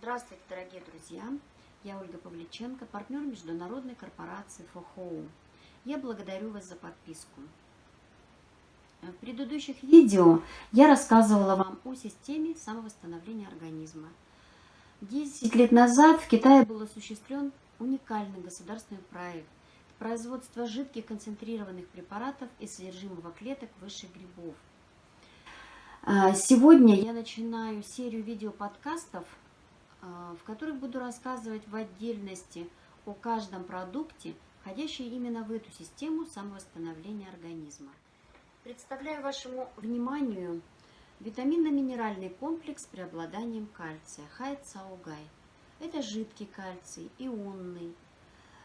Здравствуйте, дорогие друзья! Я Ольга Павличенко, партнер международной корпорации ФОХОУ. Я благодарю вас за подписку. В предыдущих видео я рассказывала вам о системе самовосстановления организма. Десять лет назад в Китае был осуществлен уникальный государственный проект производства жидких концентрированных препаратов из содержимого клеток высших грибов. А, сегодня я начинаю серию видеоподкастов в которых буду рассказывать в отдельности о каждом продукте, входящем именно в эту систему самовосстановления организма. Представляю вашему вниманию витаминно-минеральный комплекс с преобладанием кальция Хайцаугай. Это жидкий кальций, ионный,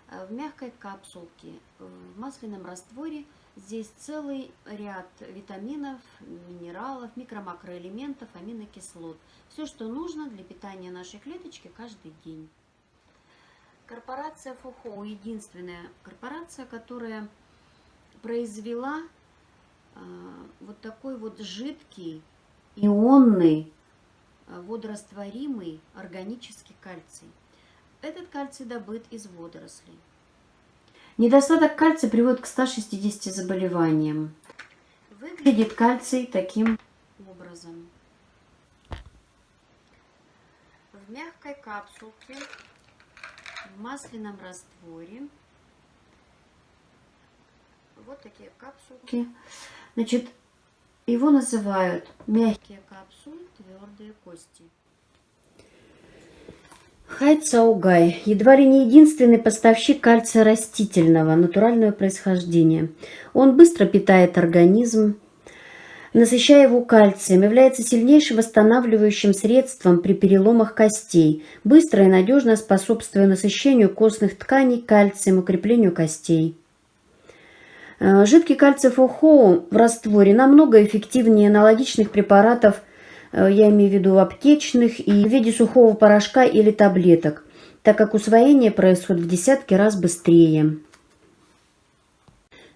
а, в мягкой капсулке, в масляном растворе – Здесь целый ряд витаминов, минералов, микро-макроэлементов, аминокислот. Все, что нужно для питания нашей клеточки каждый день. Корпорация ФОХО единственная корпорация, которая произвела э, вот такой вот жидкий, ионный, э, водорастворимый органический кальций. Этот кальций добыт из водорослей. Недостаток кальция приводит к 160 заболеваниям. Выглядит кальций таким образом. В мягкой капсулке, в масляном растворе. Вот такие капсулки. Значит, его называют мягкие капсулы, твердые кости. Хайцаугай – едва ли не единственный поставщик кальция растительного, натурального происхождения. Он быстро питает организм, насыщая его кальцием, является сильнейшим восстанавливающим средством при переломах костей, быстро и надежно способствуя насыщению костных тканей кальцием, укреплению костей. Э, жидкий кальций ФОХО в растворе намного эффективнее аналогичных препаратов – я имею в виду аптечных, и в виде сухого порошка или таблеток, так как усвоение происходит в десятки раз быстрее.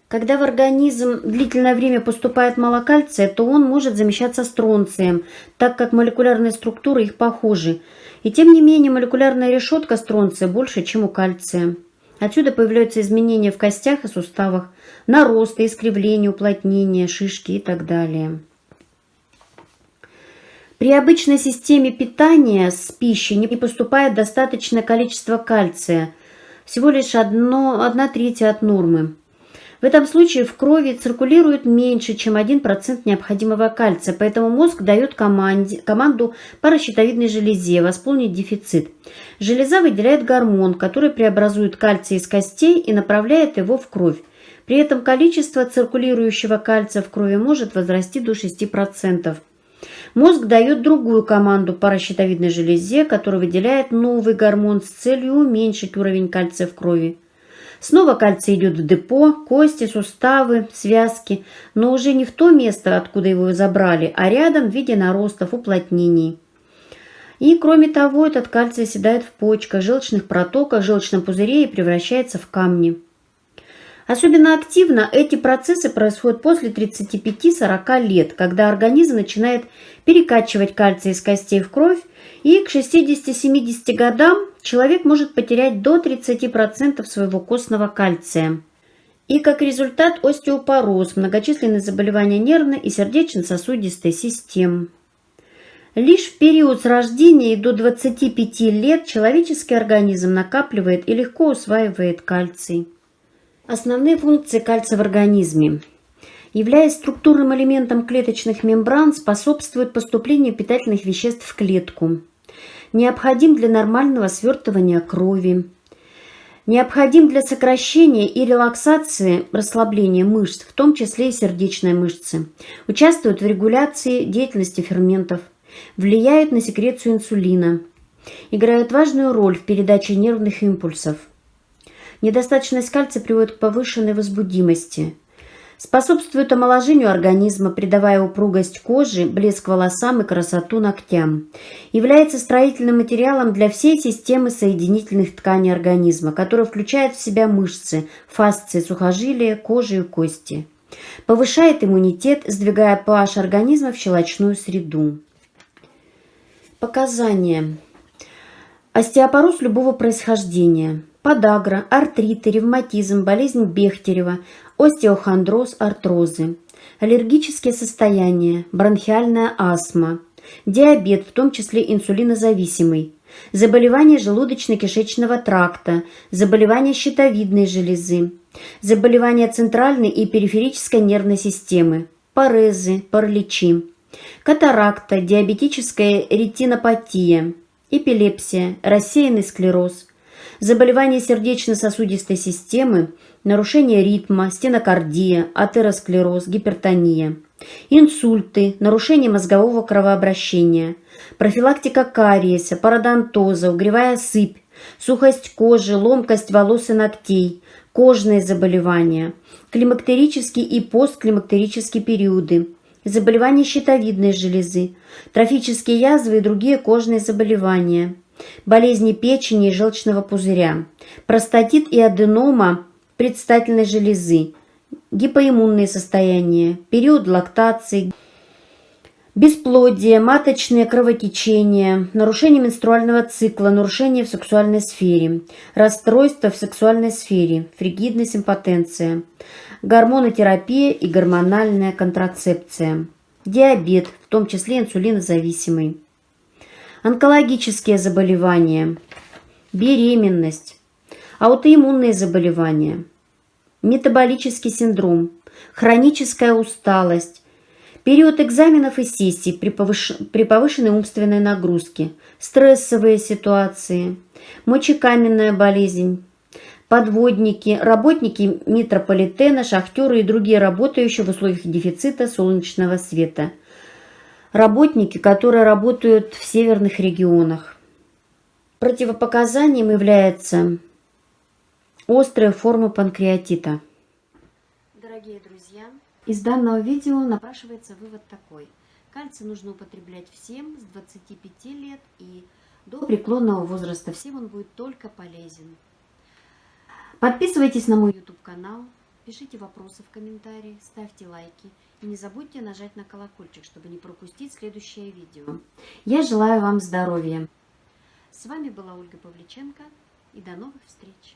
Когда в организм длительное время поступает мало кальция, то он может замещаться стронцием, так как молекулярные структуры их похожи. И тем не менее молекулярная решетка стронция больше, чем у кальция. Отсюда появляются изменения в костях и суставах, наросты, искривления, уплотнения, шишки и так далее. При обычной системе питания с пищей не поступает достаточное количество кальция, всего лишь одно, одна третья от нормы. В этом случае в крови циркулирует меньше, чем 1% необходимого кальция, поэтому мозг дает команде, команду паращитовидной железе восполнить дефицит. Железа выделяет гормон, который преобразует кальций из костей и направляет его в кровь. При этом количество циркулирующего кальция в крови может возрасти до 6%. Мозг дает другую команду паращитовидной железе, которая выделяет новый гормон с целью уменьшить уровень кальция в крови. Снова кальций идет в депо, кости, суставы, связки, но уже не в то место, откуда его забрали, а рядом в виде наростов, уплотнений. И кроме того, этот кальций оседает в почках, желчных протоках, желчном пузыре и превращается в камни. Особенно активно эти процессы происходят после 35-40 лет, когда организм начинает перекачивать кальций из костей в кровь, и к 60-70 годам человек может потерять до 30% своего костного кальция. И как результат остеопороз, многочисленные заболевания нервной и сердечно-сосудистой систем. Лишь в период с рождения и до 25 лет человеческий организм накапливает и легко усваивает кальций. Основные функции кальция в организме. Являясь структурным элементом клеточных мембран, способствует поступлению питательных веществ в клетку. Необходим для нормального свертывания крови. Необходим для сокращения и релаксации расслабления мышц, в том числе и сердечной мышцы. Участвует в регуляции деятельности ферментов. Влияет на секрецию инсулина. Играет важную роль в передаче нервных импульсов. Недостаточность кальция приводит к повышенной возбудимости. Способствует омоложению организма, придавая упругость кожи, блеск волосам и красоту ногтям. Является строительным материалом для всей системы соединительных тканей организма, которая включает в себя мышцы, фасции, сухожилия, кожи и кости. Повышает иммунитет, сдвигая pH организма в щелочную среду. Показания. Остеопороз любого происхождения. Подагра, артриты, ревматизм, болезнь Бехтерева, остеохондроз, артрозы. Аллергические состояния, бронхиальная астма, диабет, в том числе инсулинозависимый, заболевания желудочно-кишечного тракта, заболевания щитовидной железы, заболевания центральной и периферической нервной системы, парезы, параличи, катаракта, диабетическая ретинопатия, эпилепсия, рассеянный склероз, заболевания сердечно-сосудистой системы, нарушение ритма, стенокардия, атеросклероз, гипертония, инсульты, нарушение мозгового кровообращения, профилактика кариеса, пародонтоза, угревая сыпь, сухость кожи, ломкость волос и ногтей, кожные заболевания, климактерические и постклимактерические периоды, заболевания щитовидной железы, трофические язвы и другие кожные заболевания, болезни печени и желчного пузыря, простатит и аденома предстательной железы, гипоиммунные состояния, период лактации, бесплодие, маточные кровотечения, нарушение менструального цикла, нарушение в сексуальной сфере, расстройство в сексуальной сфере, фригидность, импотенция, гормонотерапия и гормональная контрацепция, диабет, в том числе инсулинозависимый, онкологические заболевания, беременность, аутоиммунные заболевания, метаболический синдром, хроническая усталость, период экзаменов и сессий при, повыш... при повышенной умственной нагрузке, стрессовые ситуации, мочекаменная болезнь, подводники, работники метрополитена, шахтеры и другие работающие в условиях дефицита солнечного света. Работники, которые работают в северных регионах. Противопоказанием является острые формы панкреатита. Дорогие друзья, из данного видео напрашивается вывод такой. Кальций нужно употреблять всем с 25 лет и до преклонного возраста. Всем он будет только полезен. Подписывайтесь на мой YouTube канал, пишите вопросы в комментарии, ставьте лайки и не забудьте нажать на колокольчик, чтобы не пропустить следующее видео. Я желаю вам здоровья. С вами была Ольга Павличенко и до новых встреч!